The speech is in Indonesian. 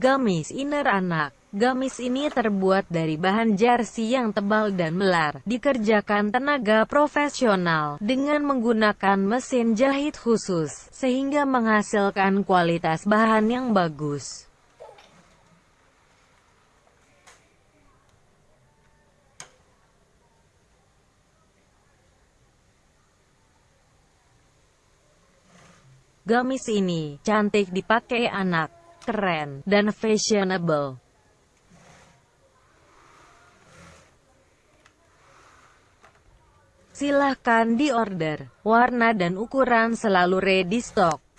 Gamis inner anak. Gamis ini terbuat dari bahan jersey yang tebal dan melar, dikerjakan tenaga profesional, dengan menggunakan mesin jahit khusus, sehingga menghasilkan kualitas bahan yang bagus. Gamis ini, cantik dipakai anak, keren, dan fashionable. Silahkan diorder, warna dan ukuran selalu ready stock.